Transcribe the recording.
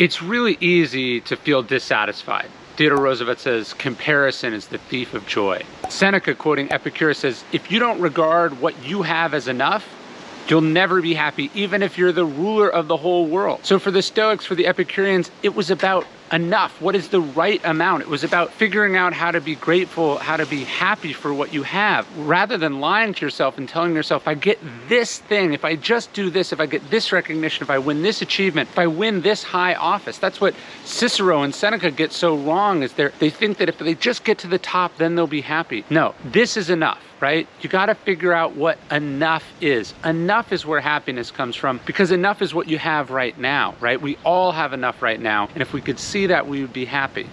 It's really easy to feel dissatisfied. Theodore Roosevelt says, comparison is the thief of joy. Seneca, quoting Epicurus, says, if you don't regard what you have as enough, you'll never be happy, even if you're the ruler of the whole world. So for the Stoics, for the Epicureans, it was about enough? What is the right amount? It was about figuring out how to be grateful, how to be happy for what you have, rather than lying to yourself and telling yourself, if I get this thing, if I just do this, if I get this recognition, if I win this achievement, if I win this high office. That's what Cicero and Seneca get so wrong is they they think that if they just get to the top, then they'll be happy. No, this is enough right? You got to figure out what enough is. Enough is where happiness comes from because enough is what you have right now, right? We all have enough right now. And if we could see that, we would be happy.